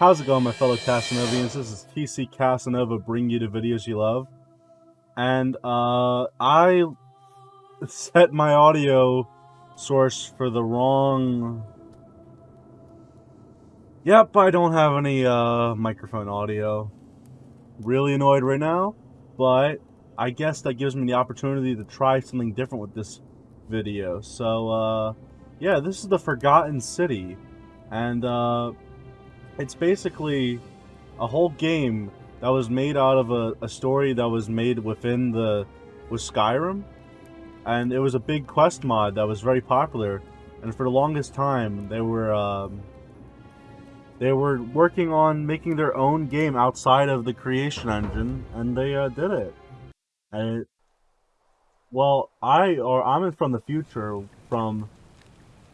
How's it going, my fellow Casanovians? This is TC Casanova bringing you the videos you love. And, uh, I set my audio source for the wrong... Yep, I don't have any, uh, microphone audio. Really annoyed right now, but I guess that gives me the opportunity to try something different with this video. So, uh, yeah, this is the Forgotten City. And, uh, it's basically a whole game that was made out of a, a story that was made within the with Skyrim, and it was a big quest mod that was very popular. And for the longest time, they were um, they were working on making their own game outside of the creation engine, and they uh, did it. And it, well, I or I'm in from the future from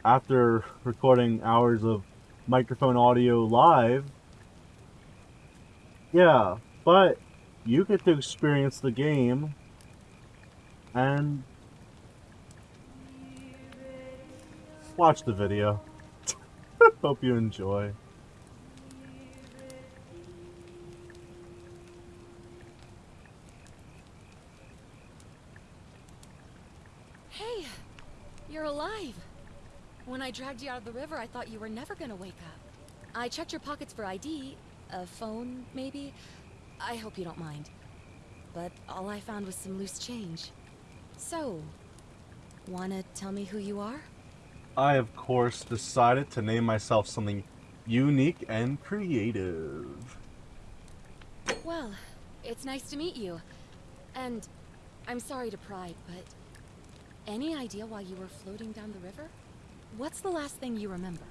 after recording hours of microphone audio live. Yeah, but you get to experience the game and watch the video. Hope you enjoy. Hey, you're alive. When I dragged you out of the river, I thought you were never gonna wake up. I checked your pockets for ID, a phone, maybe. I hope you don't mind. But all I found was some loose change. So, wanna tell me who you are? I, of course, decided to name myself something unique and creative. Well, it's nice to meet you. And I'm sorry to pry, but any idea why you were floating down the river? What's the last thing you remember?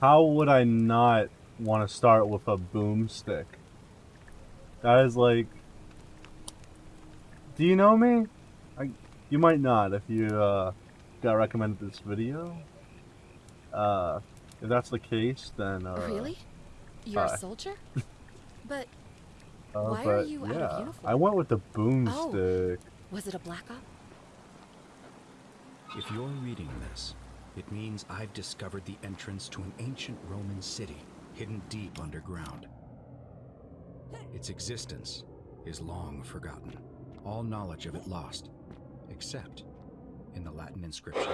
How would I not want to start with a boomstick? That is like... Do you know me? I, you might not if you uh, got recommended this video. Uh, if that's the case, then... Uh, really? You're a soldier? but Oh, Why but, are you yeah, out of uniform? I went with the boomstick. Oh. Was it a black op? If you're reading this, it means I've discovered the entrance to an ancient Roman city hidden deep underground. Its existence is long forgotten, all knowledge of it lost, except in the Latin inscription.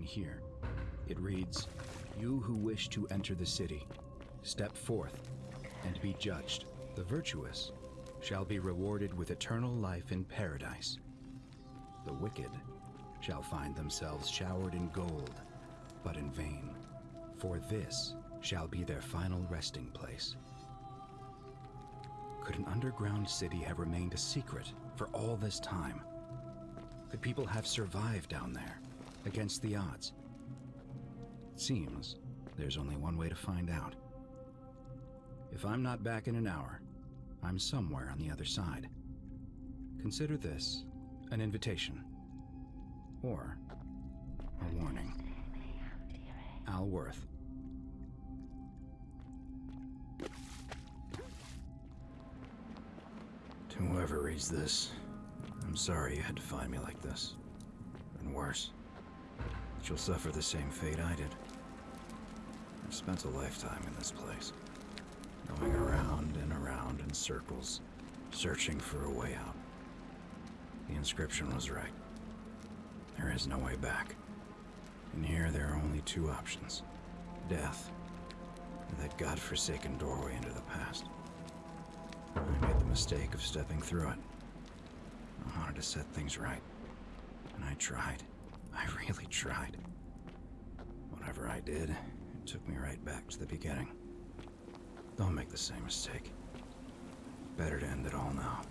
Here. It reads, You who wish to enter the city, step forth and be judged. The virtuous shall be rewarded with eternal life in paradise. The wicked shall find themselves showered in gold, but in vain, for this shall be their final resting place. Could an underground city have remained a secret for all this time? Could people have survived down there? Against the odds? It seems there's only one way to find out. If I'm not back in an hour, I'm somewhere on the other side. Consider this an invitation. Or a warning. Al Worth. To whoever reads this, I'm sorry you had to find me like this. And worse. You'll suffer the same fate I did. I've spent a lifetime in this place. Going around and around in circles, searching for a way out. The inscription was right. There is no way back. And here there are only two options. Death, and that godforsaken doorway into the past. I made the mistake of stepping through it. I wanted to set things right. And I tried. I really tried. Whatever I did, it took me right back to the beginning. Don't make the same mistake. Better to end it all now.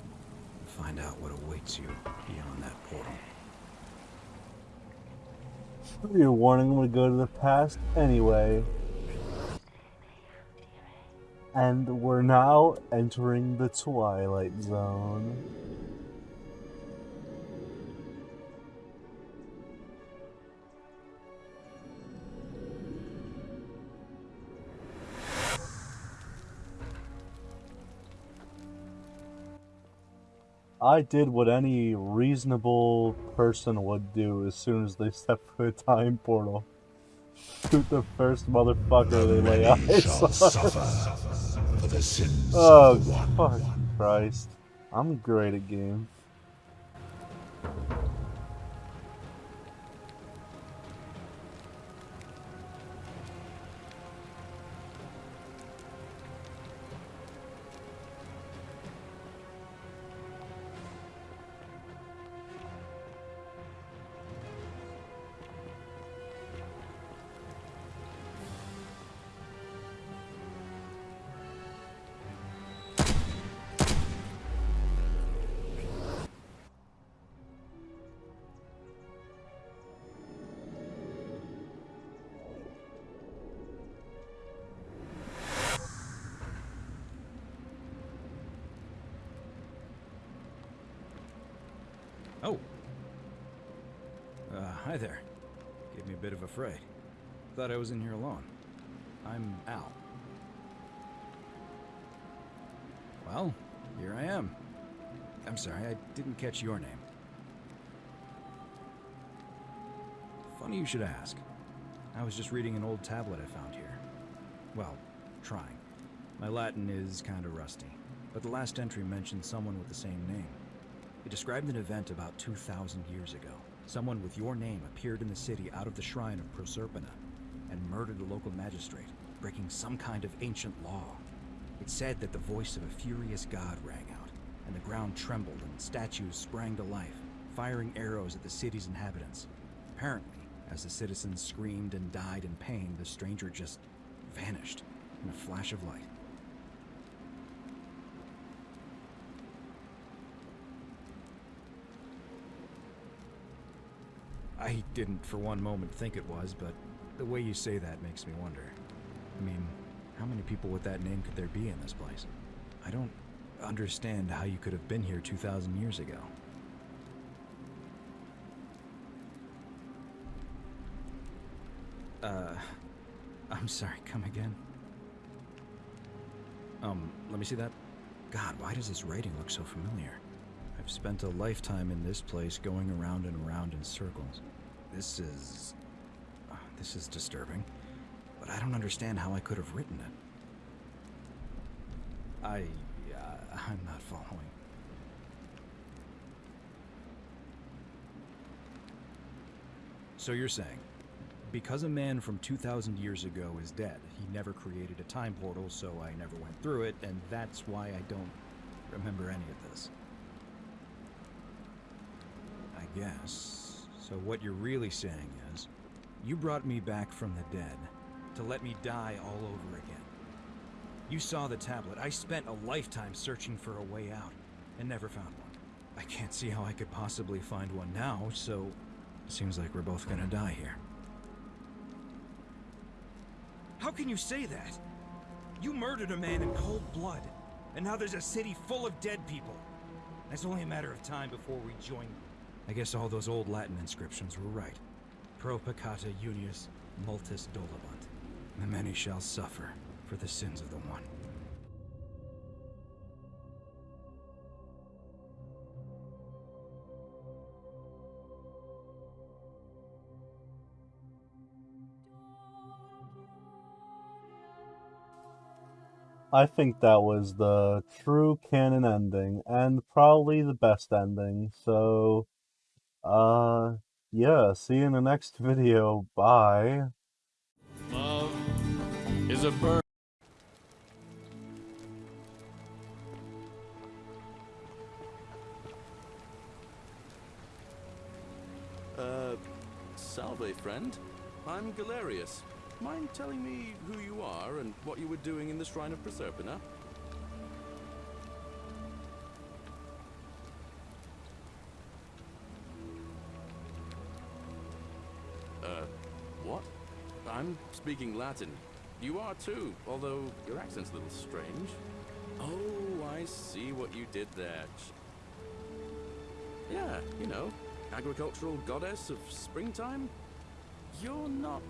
Find out what awaits you beyond that portal. You're warning, I'm gonna go to the past anyway. And we're now entering the Twilight maybe. I did what any reasonable person would do as soon as they step through a time portal. Shoot the first motherfucker they lay eyes on. suffer for the sins Oh, the fuck Christ. I'm great at games. Hi there. Gave me a bit of a fright. Thought I was in here alone. I'm Al. Well, here I am. I'm sorry, I didn't catch your name. Funny you should ask. I was just reading an old tablet I found here. Well, trying. My Latin is kinda rusty, but the last entry mentioned someone with the same name. It described an event about 2,000 years ago. Someone with your name appeared in the city out of the shrine of Proserpina and murdered a local magistrate, breaking some kind of ancient law. It said that the voice of a furious god rang out, and the ground trembled and statues sprang to life, firing arrows at the city's inhabitants. Apparently, as the citizens screamed and died in pain, the stranger just vanished in a flash of light. I didn't for one moment think it was, but the way you say that makes me wonder. I mean, how many people with that name could there be in this place? I don't understand how you could have been here 2,000 years ago. Uh, I'm sorry, come again? Um, let me see that. God, why does this writing look so familiar? I've spent a lifetime in this place going around and around in circles. This is. uh, This is disturbing. But I don't understand how I could have written it. I. Uh, I'm not following. So you're saying, because a man from 2,000 years ago is dead, he never created a time portal, so I never went through it, and that's why I don't remember any of this. Guess. So what you're really saying is, you brought me back from the dead to let me die all over again. You saw the tablet. I spent a lifetime searching for a way out and never found one. I can't see how I could possibly find one now, so it seems like we're both gonna die here. How can you say that? You murdered a man in cold blood, and now there's a city full of dead people. It's only a matter of time before we join. I guess all those old Latin inscriptions were right. Pro peccata unius multis dolabunt. The many shall suffer for the sins of the one. I think that was the true canon ending, and probably the best ending. So, uh, yeah, see you in the next video. Bye. Love is a bird. Uh, salve, friend. I'm Galerius. Mind telling me who you are and what you were doing in the Shrine of Proserpina? Uh, what? I'm speaking Latin. You are too, although your accent's a little strange. Oh, I see what you did there. Yeah, you know, agricultural goddess of springtime? You're not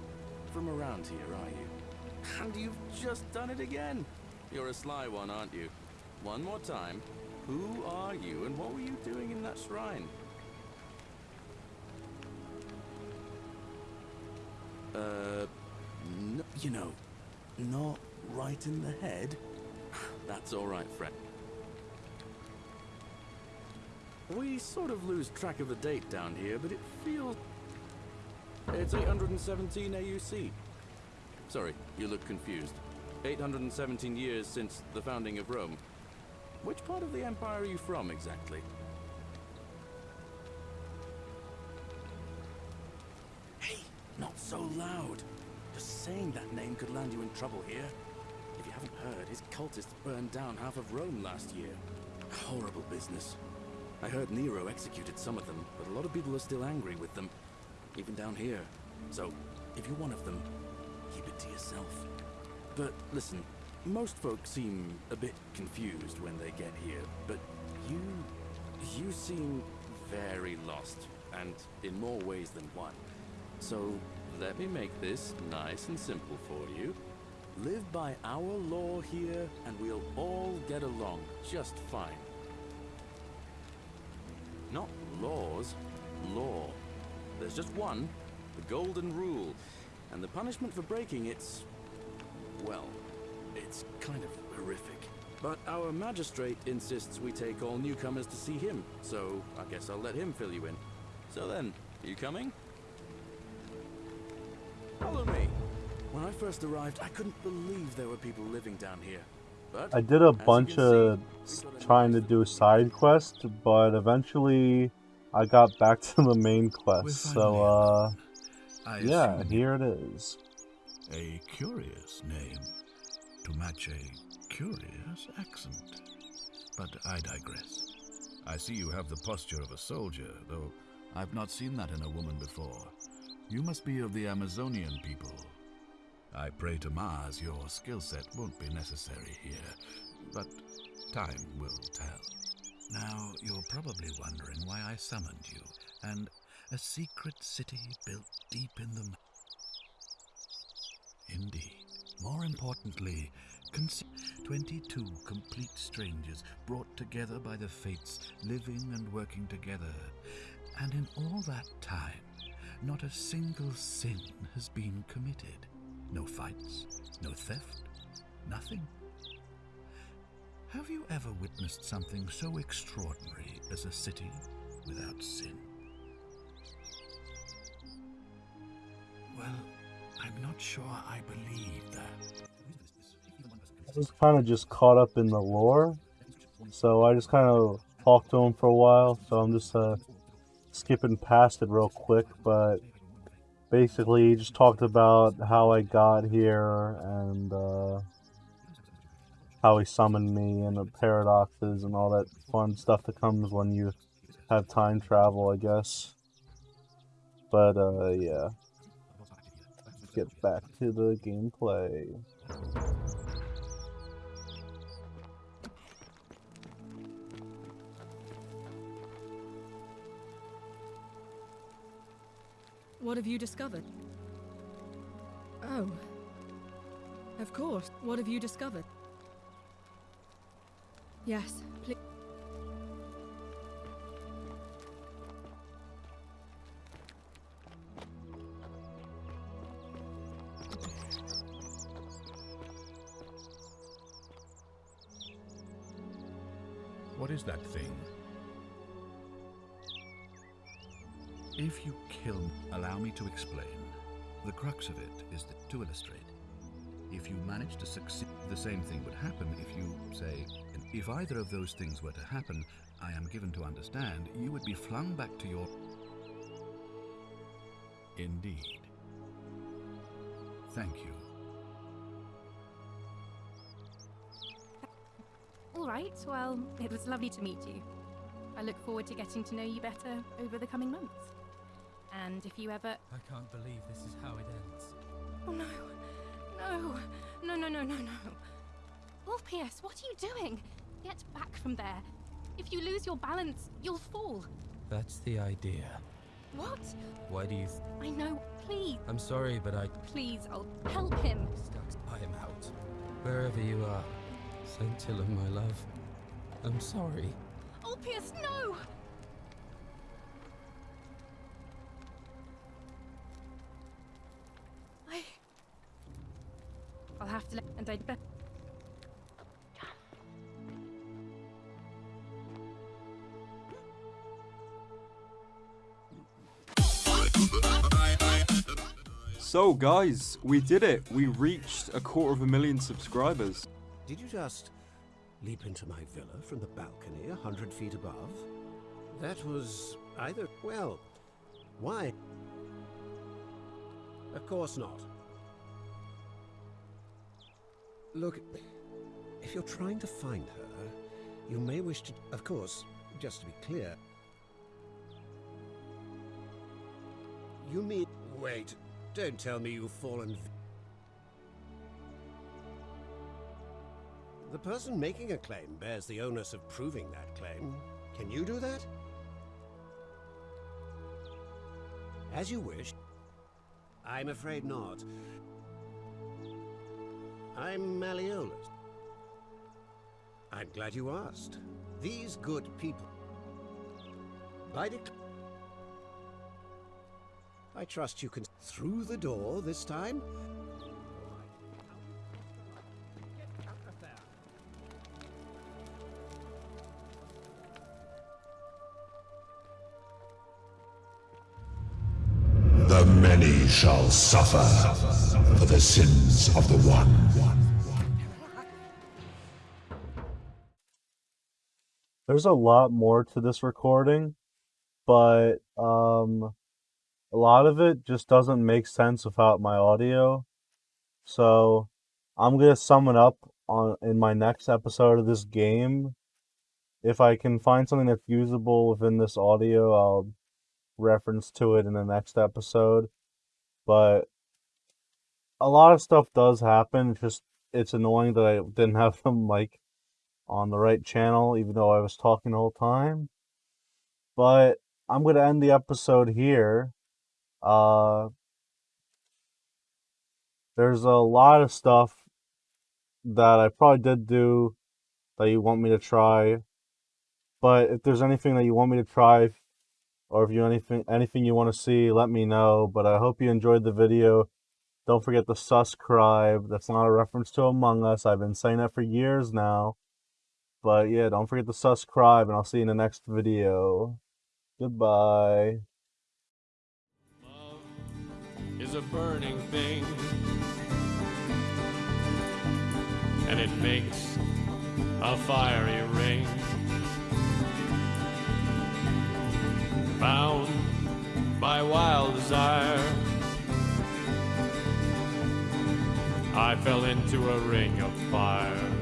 from around here, are you? And you've just done it again. You're a sly one, aren't you? One more time. Who are are you, and what were you doing in that shrine? Uh, you know, not right in the head. That's all right, friend. We sort of lose track of the date down here, but it feels... It's 817 AUC. Sorry, you look confused. 817 years since the founding of Rome. Which part of the Empire are you from, exactly? So loud. Just saying that name could land you in trouble here. If you haven't heard, his cultists burned down half of Rome last year. Horrible business. I heard Nero executed some of them, but a lot of people are still angry with them. Even down here. So, if you're one of them, keep it to yourself. But listen, most folks seem a bit confused when they get here, but you... you seem very lost, and in more ways than one. So, let me make this nice and simple for you. Live by our law here, and we'll all get along just fine. Not laws, law. There's just one, the golden rule, and the punishment for breaking it's... well, it's kind of horrific. But our magistrate insists we take all newcomers to see him, so I guess I'll let him fill you in. So then, are you coming? Follow me. When I first arrived, I couldn't believe there were people living down here. But I did a bunch of see, s- we've got a trying to do side quests, but eventually I got back to the main quest. So, uh. Yeah, here it is. A curious name to match a curious accent. But I digress. I see you have the posture of a soldier, though I've not seen that in a woman before. You must be of the Amazonian people. I pray to Mars your skill set won't be necessary here, but time will tell. Now, you're probably wondering why I summoned you, and a secret city built deep in the Indeed. More importantly, consider 22 complete strangers brought together by the fates, living and working together. And in all that time, not a single sin has been committed. No fights, no theft, nothing. Have you ever witnessed something so extraordinary as a city without sin? Well, I'm not sure I believe that. I was kind of just caught up in the lore, so I just kind of talked to him for a while. So I'm just uh, skipping past it real quick, but basically just talked about how I got here and uh, how he summoned me and the paradoxes and all that fun stuff that comes when you have time travel, I guess. But uh, yeah, let's get back to the gameplay. What have you discovered? Oh. Of course. What have you discovered? Yes, please. What is that thing? Kill, allow me to explain. The crux of it is that, to illustrate. If you manage to succeed, the same thing would happen if you, say, if either of those things were to happen, I am given to understand, you would be flung back to your. Indeed. Thank you. All right, well, it was lovely to meet you. I look forward to getting to know you better over the coming months. And if you ever. I can't believe this is how it ends. Oh no! No! No, no, no, no, no! Orpheus, what are you doing? Get back from there. If you lose your balance, you'll fall. That's the idea. What? Why do you. I know. Please, I'm sorry, but I. please, I'll help him. I am out. Wherever you are. Scintilla, my love. I'm sorry. Oh Ulpius, no! Have to let... and I'd bet... So guys, we did it. We reached a quarter of a million subscribers. Did you just leap into my villa from the balcony a hundred feet above? That was either... well, why? Of course not. Look, if you're trying to find her, you may wish to... Of course, just to be clear... You mean... Wait, don't tell me you've fallen... The person making a claim bears the onus of proving that claim. Can you do that? As you wish. I'm afraid not. I'm Malleolus. I'm glad you asked. These good people... By I trust you can... Through the door this time? The many shall suffer for the sins of the one. There's a lot more to this recording, but um, a lot of it just doesn't make sense without my audio. So I'm gonna sum it up on in my next episode of this game. If I can find something that's usable within this audio, I'll reference to it in the next episode. But a lot of stuff does happen. Just it's annoying that I didn't have the mic on the right channel, even though I was talking the whole time. But I'm gonna end the episode here. Uh, there's a lot of stuff that I probably did do that you want me to try. But if there's anything that you want me to try, or if you anything anything you want to see, let me know. But I hope you enjoyed the video. Don't forget to subscribe. That's not a reference to Among Us. I've been saying that for years now. But yeah, don't forget to subscribe, and I'll see you in the next video. Goodbye. is a burning thing. And it makes a fiery ring. Bound by wild desire, I fell into a ring of fire.